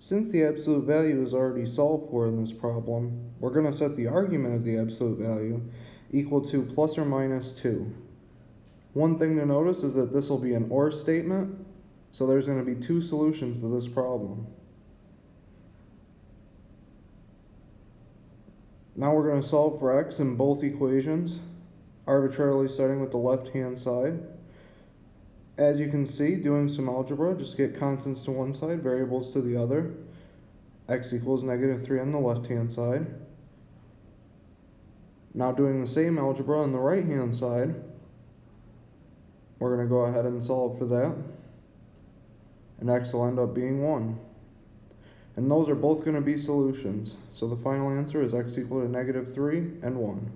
Since the absolute value is already solved for in this problem, we're going to set the argument of the absolute value equal to plus or minus 2. One thing to notice is that this will be an OR statement, so there's going to be two solutions to this problem. Now we're going to solve for x in both equations, arbitrarily starting with the left-hand side. As you can see, doing some algebra, just get constants to one side, variables to the other. x equals negative 3 on the left-hand side. Now doing the same algebra on the right-hand side, we're going to go ahead and solve for that. And x will end up being 1. And those are both going to be solutions. So the final answer is x equal to negative 3 and 1.